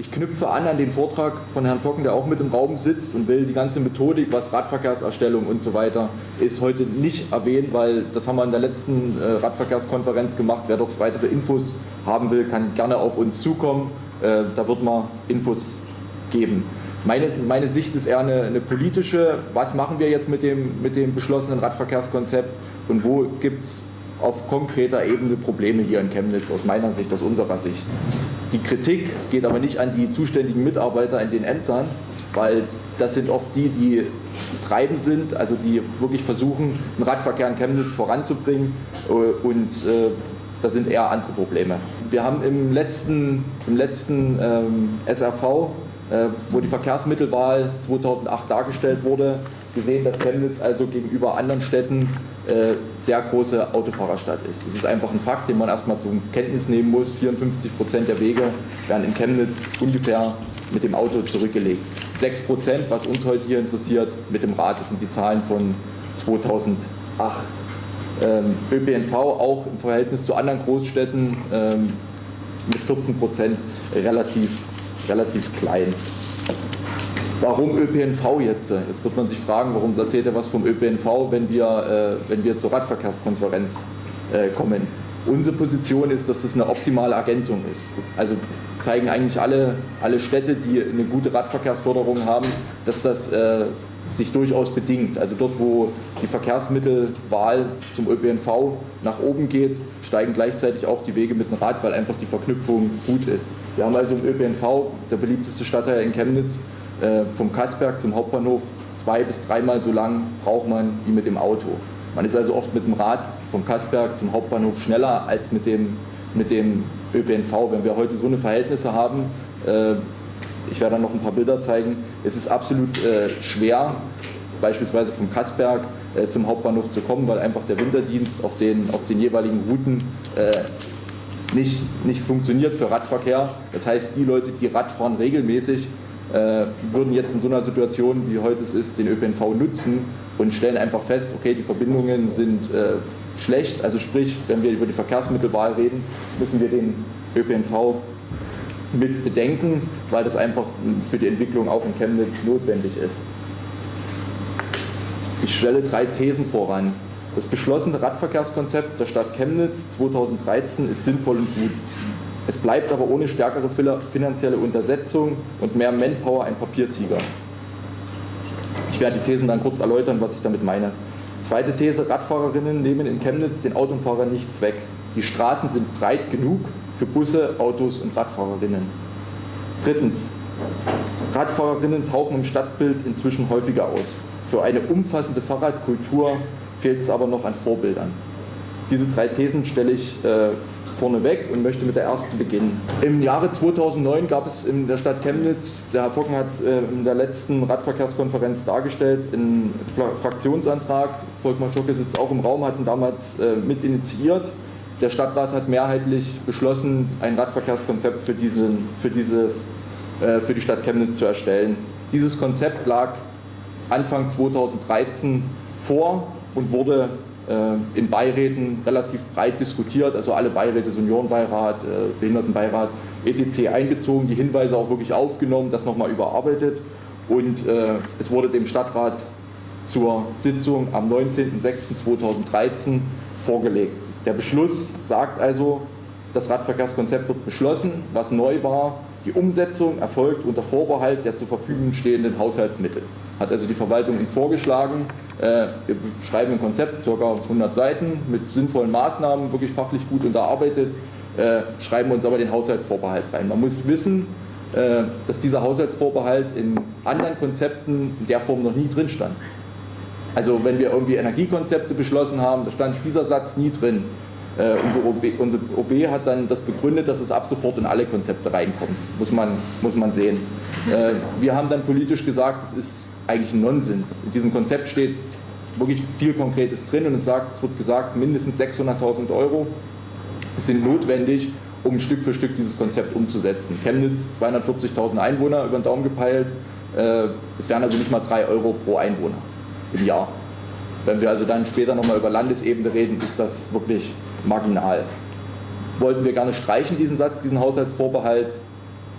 ich knüpfe an an den Vortrag von Herrn Focken, der auch mit im Raum sitzt und will die ganze Methodik, was Radverkehrserstellung und so weiter ist, heute nicht erwähnen, weil das haben wir in der letzten äh, Radverkehrskonferenz gemacht. Wer dort weitere Infos haben will, kann gerne auf uns zukommen. Äh, da wird man Infos geben. Meine, meine Sicht ist eher eine, eine, politische. Was machen wir jetzt mit dem, mit dem beschlossenen Radverkehrskonzept und wo gibt es auf konkreter Ebene Probleme hier in Chemnitz aus meiner Sicht, aus unserer Sicht. Die Kritik geht aber nicht an die zuständigen Mitarbeiter in den Ämtern, weil das sind oft die, die treibend sind, also die wirklich versuchen, den Radverkehr in Chemnitz voranzubringen äh, und äh, da sind eher andere Probleme. Wir haben im letzten, im letzten ähm, SRV, äh, wo die Verkehrsmittelwahl 2008 dargestellt wurde, gesehen, dass Chemnitz also gegenüber anderen Städten sehr große Autofahrerstadt ist. Das ist einfach ein Fakt, den man erstmal zur Kenntnis nehmen muss. 54 Prozent der Wege werden in Chemnitz ungefähr mit dem Auto zurückgelegt. 6 Prozent, was uns heute hier interessiert, mit dem Rad. Das sind die Zahlen von 2008. Ähm, ÖPNV auch im Verhältnis zu anderen Großstädten ähm, mit 14 Prozent relativ, relativ klein. Warum ÖPNV jetzt? Jetzt wird man sich fragen, warum erzählt er was vom ÖPNV, wenn wir, äh, wenn wir zur Radverkehrskonferenz äh, kommen. Unsere Position ist, dass das eine optimale Ergänzung ist. Also zeigen eigentlich alle, alle Städte, die eine gute Radverkehrsförderung haben, dass das äh, sich durchaus bedingt. Also dort, wo die Verkehrsmittelwahl zum ÖPNV nach oben geht, steigen gleichzeitig auch die Wege mit dem Rad, weil einfach die Verknüpfung gut ist. Wir haben also im ÖPNV, der beliebteste Stadtteil in Chemnitz, äh, vom Kassberg zum Hauptbahnhof zwei bis dreimal so lang braucht man wie mit dem Auto. Man ist also oft mit dem Rad vom Kassberg zum Hauptbahnhof schneller als mit dem, mit dem ÖPNV. Wenn wir heute so eine Verhältnisse haben, äh, ich werde dann noch ein paar Bilder zeigen, es ist absolut äh, schwer, beispielsweise vom Kassberg zum Hauptbahnhof zu kommen, weil einfach der Winterdienst auf den, auf den jeweiligen Routen nicht, nicht funktioniert für Radverkehr. Das heißt, die Leute, die Rad fahren regelmäßig, äh, würden jetzt in so einer Situation, wie heute es ist, den ÖPNV nutzen und stellen einfach fest, okay, die Verbindungen sind äh, schlecht. Also sprich, wenn wir über die Verkehrsmittelwahl reden, müssen wir den ÖPNV mit bedenken, weil das einfach für die Entwicklung auch in Chemnitz notwendig ist. Ich stelle drei Thesen voran. Das beschlossene Radverkehrskonzept der Stadt Chemnitz 2013 ist sinnvoll und gut. Es bleibt aber ohne stärkere finanzielle Untersetzung und mehr Manpower ein Papiertiger. Ich werde die Thesen dann kurz erläutern, was ich damit meine. Zweite These, Radfahrerinnen nehmen in Chemnitz den Autofahrern nichts weg. Die Straßen sind breit genug für Busse, Autos und Radfahrerinnen. Drittens, Radfahrerinnen tauchen im Stadtbild inzwischen häufiger aus. Für eine umfassende Fahrradkultur fehlt es aber noch an Vorbildern. Diese drei Thesen stelle ich äh, vorneweg und möchte mit der ersten beginnen. Im Jahre 2009 gab es in der Stadt Chemnitz, der Herr Focken hat es äh, in der letzten Radverkehrskonferenz dargestellt, einen Fraktionsantrag, Volkmar Schocke sitzt auch im Raum, hatten damals äh, mit initiiert. Der Stadtrat hat mehrheitlich beschlossen, ein Radverkehrskonzept für, diesen, für, dieses, äh, für die Stadt Chemnitz zu erstellen. Dieses Konzept lag Anfang 2013 vor und wurde in Beiräten relativ breit diskutiert, also alle Beiräte, Seniorenbeirat, äh, Behindertenbeirat, etc. einbezogen, die Hinweise auch wirklich aufgenommen, das nochmal überarbeitet und äh, es wurde dem Stadtrat zur Sitzung am 19.06.2013 vorgelegt. Der Beschluss sagt also, das Radverkehrskonzept wird beschlossen, was neu war, die Umsetzung erfolgt unter Vorbehalt der zur Verfügung stehenden Haushaltsmittel. Hat also die Verwaltung uns vorgeschlagen. Äh, wir schreiben ein Konzept, ca. 100 Seiten, mit sinnvollen Maßnahmen, wirklich fachlich gut unterarbeitet, äh, schreiben uns aber den Haushaltsvorbehalt rein. Man muss wissen, äh, dass dieser Haushaltsvorbehalt in anderen Konzepten in der Form noch nie drin stand. Also wenn wir irgendwie Energiekonzepte beschlossen haben, da stand dieser Satz nie drin. Äh, unsere, OB, unsere, OB, hat dann das begründet, dass es ab sofort in alle Konzepte reinkommt. Muss man, muss man sehen. Äh, wir haben dann politisch gesagt, das ist eigentlich ein Nonsens. In diesem Konzept steht wirklich viel Konkretes drin und es, sagt, es wird gesagt, mindestens 600.000 Euro sind notwendig, um Stück für Stück dieses Konzept umzusetzen. Chemnitz 240.000 Einwohner über den Daumen gepeilt. Äh, es wären also nicht mal 3 Euro pro Einwohner im Jahr. Wenn wir also dann später nochmal über Landesebene reden, ist das wirklich marginal. Wollten wir gerne streichen, diesen Satz, diesen Haushaltsvorbehalt,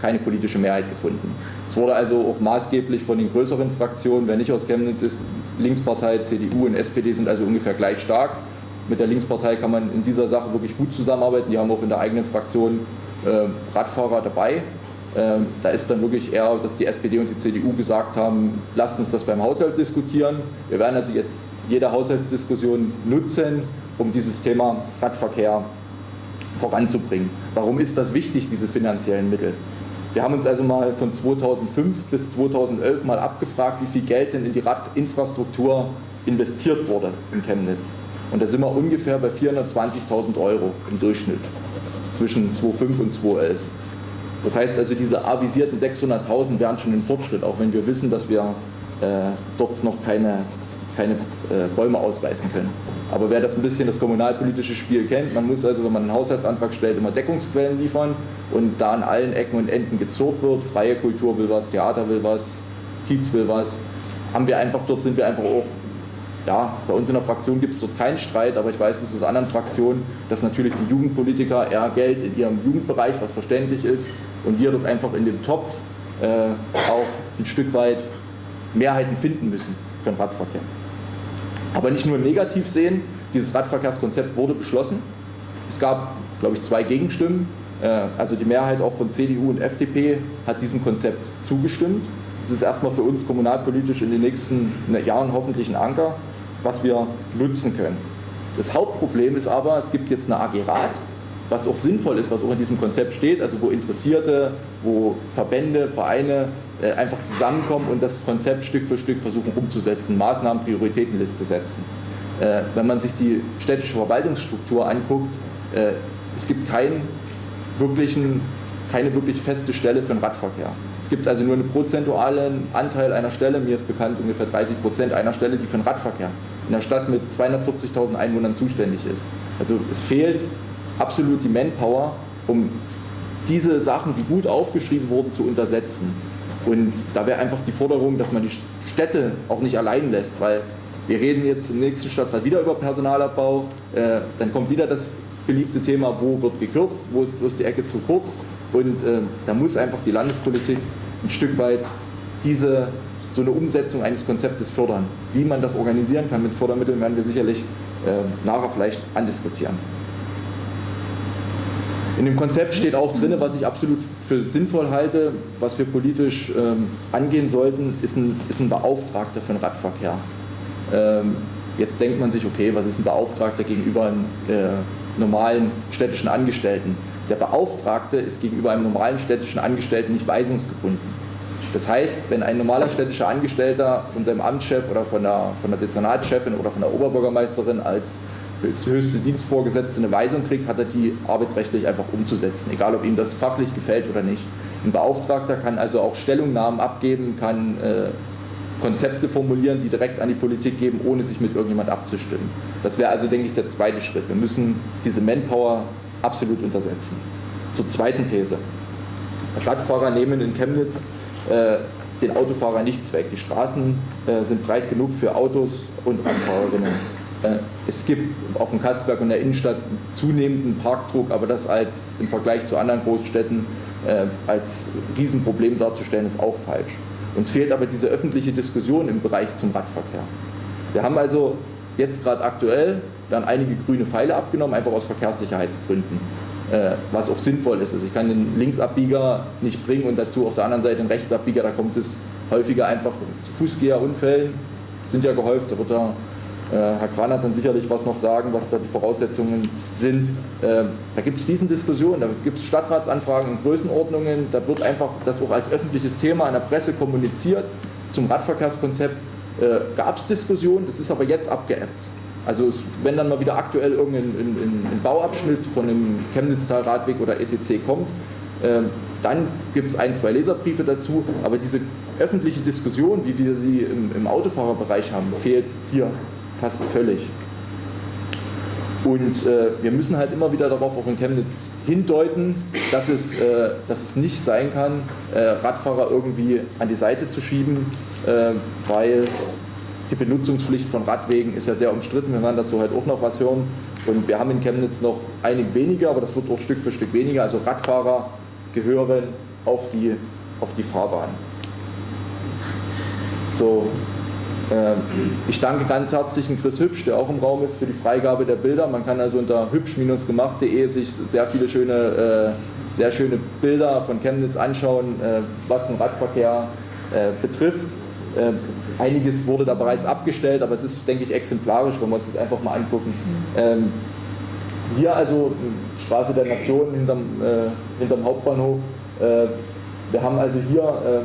keine politische Mehrheit gefunden. Es wurde also auch maßgeblich von den größeren Fraktionen, wer nicht aus Chemnitz ist, Linkspartei, CDU und SPD sind also ungefähr gleich stark. Mit der Linkspartei kann man in dieser Sache wirklich gut zusammenarbeiten. Die haben auch in der eigenen Fraktion äh, Radfahrer dabei. Ähm, da ist dann wirklich eher, dass die SPD und die CDU gesagt haben, lasst uns das beim Haushalt diskutieren. Wir werden also jetzt jede Haushaltsdiskussion nutzen, um dieses Thema Radverkehr voranzubringen. Warum ist das wichtig, diese finanziellen Mittel? Wir haben uns also mal von 2005 bis 2011 mal abgefragt, wie viel Geld denn in die Radinfrastruktur investiert wurde in Chemnitz. Und da sind wir ungefähr bei 420.000 Euro im Durchschnitt zwischen 2005 und 2011. Das heißt also, diese avisierten 600.000 wären schon ein Fortschritt, auch wenn wir wissen, dass wir äh, dort noch keine, keine äh, Bäume ausreißen können. Aber wer das ein bisschen das kommunalpolitische Spiel kennt, man muss also, wenn man einen Haushaltsantrag stellt, immer Deckungsquellen liefern und da an allen Ecken und Enden gezurrt wird, freie Kultur will was, Theater will was, Kiez will was, haben wir einfach, dort sind wir einfach auch, ja, bei uns in der Fraktion gibt es dort keinen Streit, aber ich weiß es aus anderen Fraktionen, dass natürlich die Jugendpolitiker eher Geld in ihrem Jugendbereich, was verständlich ist, und wir dort einfach in dem Topf äh, auch ein Stück weit Mehrheiten finden müssen für den Radverkehr. Aber nicht nur negativ sehen, dieses Radverkehrskonzept wurde beschlossen. Es gab, glaube ich, zwei Gegenstimmen. Äh, also die Mehrheit auch von CDU und FDP hat diesem Konzept zugestimmt. Das ist erstmal für uns kommunalpolitisch in den nächsten Jahren hoffentlich ein Anker, was wir nutzen können. Das Hauptproblem ist aber, es gibt jetzt eine AG Rat, was auch sinnvoll ist, was auch in diesem Konzept steht, also wo Interessierte, wo Verbände, Vereine einfach zusammenkommen und das Konzept Stück für Stück versuchen umzusetzen, Maßnahmen, Prioritätenliste setzen. Äh, wenn man sich die städtische Verwaltungsstruktur anguckt, äh, es gibt keinen wirklichen, keine wirklich feste Stelle für den Radverkehr. Es gibt also nur einen prozentualen Anteil einer Stelle, mir ist bekannt ungefähr 30 Prozent einer Stelle, die für den Radverkehr in der Stadt mit 240.000 Einwohnern zuständig ist. Also es fehlt absolut die Manpower, um diese Sachen, die gut aufgeschrieben wurden, zu untersetzen. Und da wäre einfach die Forderung, dass man die Städte auch nicht allein lässt, weil wir reden jetzt im nächsten Stadtrat wieder über Personalabbau, äh, dann kommt wieder das beliebte Thema, wo wird gekürzt, wo ist, wo ist die Ecke zu kurz und äh, da muss einfach die Landespolitik ein Stück weit diese so eine Umsetzung eines Konzeptes fördern. Wie man das organisieren kann mit Fördermitteln, werden wir sicherlich äh, nachher vielleicht andiskutieren. In dem Konzept steht auch drin, was ich absolut für sinnvoll halte, was wir politisch ähm, angehen sollten, ist ein, ist ein Beauftragter für den Radverkehr. Ähm, jetzt denkt man sich, okay, was ist ein Beauftragter gegenüber einem äh, normalen städtischen Angestellten? Der Beauftragte ist gegenüber einem normalen städtischen Angestellten nicht weisungsgebunden. Das heißt, wenn ein normaler städtischer Angestellter von seinem Amtschef oder von der, von der Dezernatschefin oder von der Oberbürgermeisterin als höchste Dienstvorgesetzte eine Weisung kriegt, hat er die arbeitsrechtlich einfach umzusetzen, egal ob ihm das fachlich gefällt oder nicht. Ein Beauftragter kann also auch Stellungnahmen abgeben, kann äh, Konzepte formulieren, die direkt an die Politik geben, ohne sich mit irgendjemand abzustimmen. Das wäre also, denke ich, der zweite Schritt. Wir müssen diese Manpower absolut untersetzen. Zur zweiten These. Radfahrer nehmen in Chemnitz äh, den Autofahrer nichts weg. Die Straßen äh, sind breit genug für Autos und Radfahrerinnen. Äh, es gibt auf dem Kasperberg und der Innenstadt zunehmenden Parkdruck, aber das als im Vergleich zu anderen Großstädten äh, als Riesenproblem darzustellen, ist auch falsch. Uns fehlt aber diese öffentliche Diskussion im Bereich zum Radverkehr. Wir haben also jetzt gerade aktuell, werden einige grüne Pfeile abgenommen, einfach aus Verkehrssicherheitsgründen, äh, was auch sinnvoll ist. Also ich kann den Linksabbieger nicht bringen und dazu auf der anderen Seite den Rechtsabbieger, da kommt es häufiger einfach zu Fußgängerunfällen, sind ja gehäuft, da wird äh, Herr Kran hat dann sicherlich was noch sagen, was da die Voraussetzungen sind. Ähm, da gibt es Riesendiskussionen, da gibt es Stadtratsanfragen in Größenordnungen, da wird einfach das auch als öffentliches Thema in der Presse kommuniziert. Zum Radverkehrskonzept äh, gab es Diskussionen, das ist aber jetzt abgeebbt. Also wenn dann mal wieder aktuell irgendein ein, ein Bauabschnitt von einem Chemnitztal-Radweg oder ETC kommt, äh, dann gibt es ein, zwei Leserbriefe dazu, aber diese öffentliche Diskussion, wie wir sie im, im Autofahrerbereich haben, fehlt hier fast völlig. Und äh, wir müssen halt immer wieder darauf auch in Chemnitz hindeuten, dass es, äh, dass es nicht sein kann, äh, Radfahrer irgendwie an die Seite zu schieben, äh, weil die Benutzungspflicht von Radwegen ist ja sehr umstritten. Wir werden dazu heute auch noch was hören. Und wir haben in Chemnitz noch einige weniger, aber das wird auch Stück für Stück weniger. Also Radfahrer gehören auf die, auf die Fahrbahn. So, ich danke ganz herzlich Chris Hübsch, der auch im Raum ist, für die Freigabe der Bilder. Man kann also unter hübsch-gemacht.de sich sehr viele schöne, äh, sehr schöne Bilder von Chemnitz anschauen, äh, was den Radverkehr betrifft. Einiges wurde da bereits abgestellt, aber es ist, denke ich, exemplarisch, wenn wir uns das einfach mal angucken. Ähm, hier also Straße der Nation hinterm, hinterm Hauptbahnhof. Wir haben also hier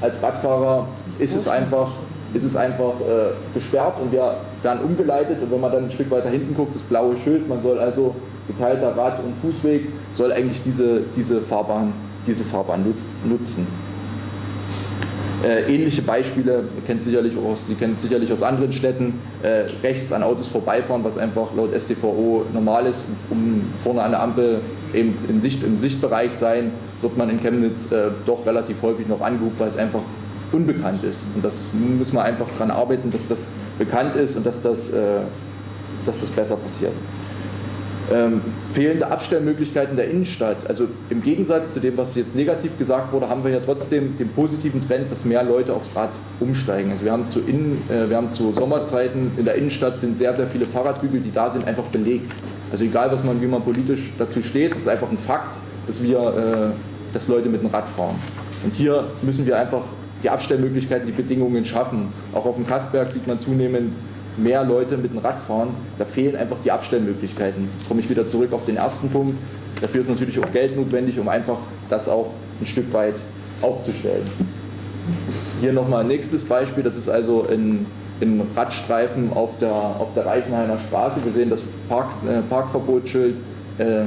als Radfahrer ist es einfach ist es einfach äh, gesperrt und wir werden umgeleitet und wenn man dann ein Stück weiter hinten guckt, das blaue Schild, man soll also geteilter Rad- und Fußweg, soll eigentlich diese, diese Fahrbahn, diese Fahrbahn nutzen. Äh, ähnliche Beispiele, ihr kennt sicherlich aus, Sie kennen es sicherlich aus anderen Städten, äh, rechts an Autos vorbeifahren, was einfach laut STVO normal ist, um vorne an der Ampel eben im, Sicht, im Sichtbereich sein, wird man in Chemnitz äh, doch relativ häufig noch angeguckt, weil es einfach unbekannt ist. Und das müssen wir einfach daran arbeiten, dass das bekannt ist und dass das, äh, dass das besser passiert. Ähm, fehlende Abstellmöglichkeiten der Innenstadt. Also im Gegensatz zu dem, was jetzt negativ gesagt wurde, haben wir ja trotzdem den positiven Trend, dass mehr Leute aufs Rad umsteigen. Also wir haben zu, Innen, äh, wir haben zu Sommerzeiten in der Innenstadt sind sehr, sehr viele Fahrradhügel, die da sind, einfach belegt. Also egal, was man, wie man politisch dazu steht, das ist einfach ein Fakt, dass wir, äh, dass Leute mit dem Rad fahren. Und hier müssen wir einfach die Abstellmöglichkeiten, die Bedingungen schaffen. Auch auf dem Kastberg sieht man zunehmend mehr Leute mit dem Rad fahren. Da fehlen einfach die Abstellmöglichkeiten. Komme ich wieder zurück auf den ersten Punkt. Dafür ist natürlich auch Geld notwendig, um einfach das auch ein Stück weit aufzustellen. Hier nochmal ein nächstes Beispiel, das ist also in, in Radstreifen auf der, auf der Reichenhainer Straße. Wir sehen das Park, äh, Parkverbotsschild. Äh,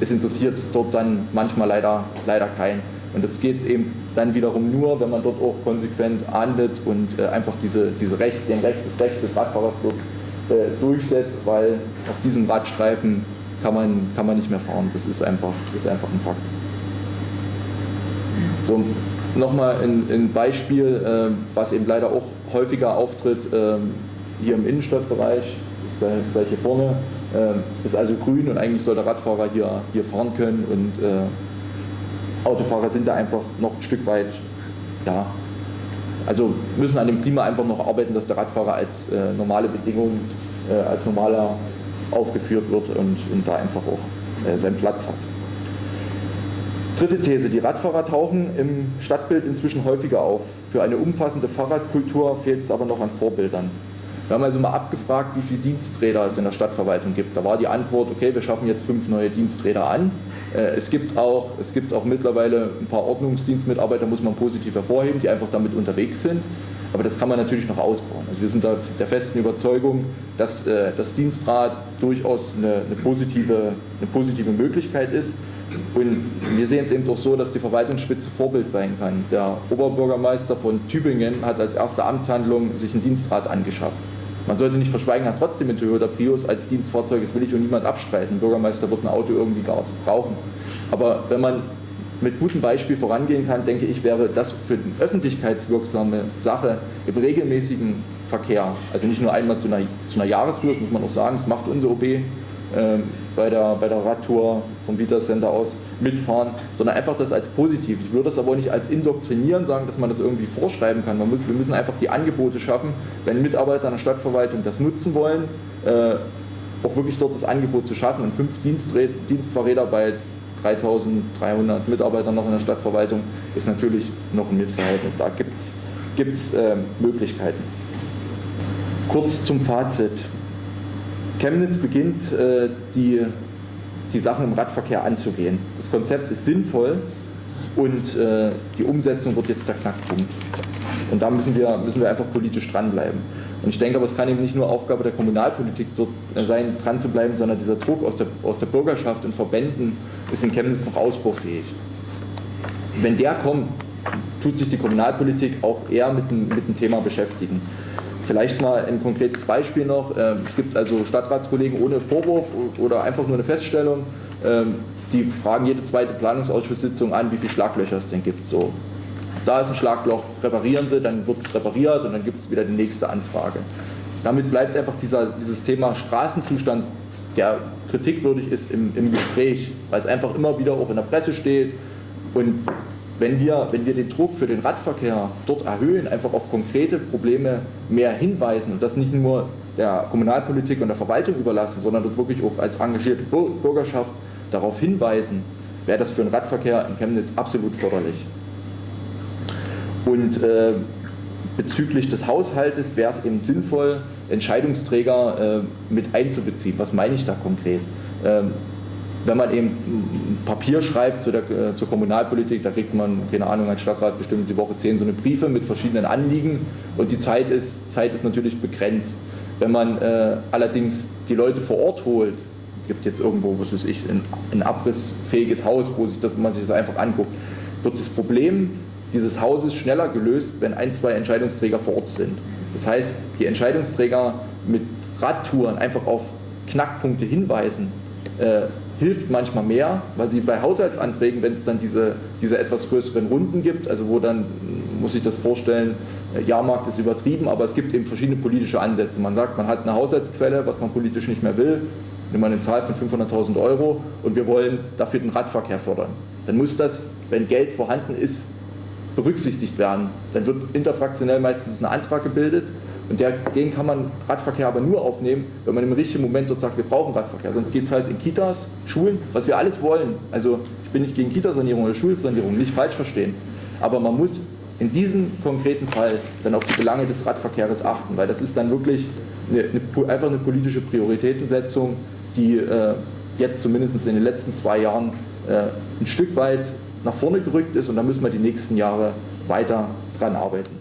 es interessiert dort dann manchmal leider, leider keinen. Und das geht eben dann wiederum nur, wenn man dort auch konsequent ahndet und äh, einfach diese, diese Recht, den Recht, das Recht des Radfahrers äh, durchsetzt, weil auf diesem Radstreifen kann man, kann man nicht mehr fahren. Das ist einfach, ist einfach ein Fakt. So, nochmal ein, ein Beispiel, äh, was eben leider auch häufiger auftritt, ähm, hier im Innenstadtbereich, ist das gleich hier vorne, ähm, ist also grün und eigentlich soll der Radfahrer hier, hier fahren können und äh, Autofahrer sind da einfach noch ein Stück weit, ja, also müssen an dem Klima einfach noch arbeiten, dass der Radfahrer als äh, normale Bedingung, äh, als normaler aufgeführt wird und, und da einfach auch äh, seinen Platz hat. Dritte These, die Radfahrer tauchen im Stadtbild inzwischen häufiger auf. Für eine umfassende Fahrradkultur fehlt es aber noch an Vorbildern. Wir haben also mal abgefragt, wie viele Diensträder es in der Stadtverwaltung gibt. Da war die Antwort, okay, wir schaffen jetzt fünf neue Diensträder an. Äh, es gibt auch, es gibt auch mittlerweile ein paar Ordnungsdienstmitarbeiter, muss man positiv hervorheben, die einfach damit unterwegs sind. Aber das kann man natürlich noch ausbauen. Also wir sind da der festen Überzeugung, dass äh, das Dienstrat durchaus eine, eine, positive, eine positive Möglichkeit ist. Und wir sehen es eben doch so, dass die Verwaltungsspitze Vorbild sein kann. Der Oberbürgermeister von Tübingen hat als erste Amtshandlung sich einen Dienstrat angeschafft. Man sollte nicht verschweigen, hat trotzdem den Toyota Prius als Dienstfahrzeug, das will ich und niemand abstreiten. Ein Bürgermeister wird ein Auto irgendwie gar brauchen. Aber wenn man mit gutem Beispiel vorangehen kann, denke ich, wäre das für eine öffentlichkeitswirksame Sache im regelmäßigen Verkehr, also nicht nur einmal zu einer, zu einer Jahrestour, das muss man auch sagen, das macht unsere OB, ähm, bei, der, bei der Radtour vom Vita Center aus mitfahren, sondern einfach das als positiv. Ich würde das aber nicht als indoktrinieren sagen, dass man das irgendwie vorschreiben kann. Man muss, wir müssen einfach die Angebote schaffen, wenn Mitarbeiter einer Stadtverwaltung das nutzen wollen, äh, auch wirklich dort das Angebot zu schaffen. Und fünf Dienstfahrräder bei 3300 Mitarbeitern noch in der Stadtverwaltung ist natürlich noch ein Missverhältnis. Da gibt es äh, Möglichkeiten. Kurz zum Fazit. Chemnitz beginnt, äh, die, die Sachen im Radverkehr anzugehen. Das Konzept ist sinnvoll und äh, die Umsetzung wird jetzt der Knackpunkt. Und da müssen wir, müssen wir einfach politisch dranbleiben. Und ich denke aber, es kann eben nicht nur Aufgabe der Kommunalpolitik dort sein, dran zu bleiben, sondern dieser Druck aus der, aus der Bürgerschaft und Verbänden ist in Chemnitz noch ausbaufähig. Wenn der kommt, tut sich die Kommunalpolitik auch eher mit dem, mit dem Thema beschäftigen. Vielleicht mal ein konkretes Beispiel noch. Ähm, es gibt also Stadtratskollegen ohne Vorwurf oder einfach nur eine Feststellung, ähm, die fragen jede zweite Planungsausschusssitzung an, wie viele Schlaglöcher es denn gibt. So, da ist ein Schlagloch, reparieren Sie, dann wird es repariert und dann gibt es wieder die nächste Anfrage. Damit bleibt einfach dieser, dieses Thema Straßenzustand, der kritikwürdig ist im, im Gespräch, weil es einfach immer wieder auch in der Presse steht und wenn wir, wenn wir den Druck für den Radverkehr dort erhöhen, einfach auf konkrete Probleme mehr hinweisen und das nicht nur der Kommunalpolitik und der Verwaltung überlassen, sondern dort wirklich auch als engagierte Bürgerschaft darauf hinweisen, wäre das für den Radverkehr in Chemnitz absolut förderlich. Und äh, bezüglich des Haushaltes wäre es eben sinnvoll, Entscheidungsträger äh, mit einzubeziehen. Was meine ich da konkret? Ähm, wenn man eben Papier schreibt zu der, äh, zur Kommunalpolitik, da kriegt man, keine Ahnung, als Stadtrat bestimmt die Woche zehn so eine Briefe mit verschiedenen Anliegen und die Zeit ist, Zeit ist natürlich begrenzt. Wenn man äh, allerdings die Leute vor Ort holt, gibt jetzt irgendwo, was weiß ich, ein, ein abrissfähiges Haus, wo sich das, man sich das einfach anguckt, wird das Problem dieses Hauses schneller gelöst, wenn ein, zwei Entscheidungsträger vor Ort sind. Das heißt, die Entscheidungsträger mit Radtouren einfach auf Knackpunkte hinweisen, äh, hilft manchmal mehr, weil sie bei Haushaltsanträgen, wenn es dann diese, diese etwas größeren Runden gibt, also wo dann, muss ich das vorstellen, äh, Jahrmarkt ist übertrieben, aber es gibt eben verschiedene politische Ansätze. Man sagt, man hat eine Haushaltsquelle, was man politisch nicht mehr will, nimmt man eine Zahl von 500.000 Euro und wir wollen dafür den Radverkehr fördern. Dann muss das, wenn Geld vorhanden ist, berücksichtigt werden. Dann wird interfraktionell meistens ein Antrag gebildet und der, den kann man Radverkehr aber nur aufnehmen, wenn man im richtigen Moment dort sagt, wir brauchen Radverkehr. Sonst geht es halt in Kitas, Schulen, was wir alles wollen. Also ich bin nicht gegen Kitasanierung oder Schulsanierung, nicht falsch verstehen. Aber man muss in diesem konkreten Fall dann auf die Belange des Radverkehrs achten, weil das ist dann wirklich eine, eine, einfach eine politische Prioritätensetzung, die äh, jetzt zumindest in den letzten zwei Jahren äh, ein Stück weit nach vorne gerückt ist und da müssen wir die nächsten Jahre weiter dran arbeiten.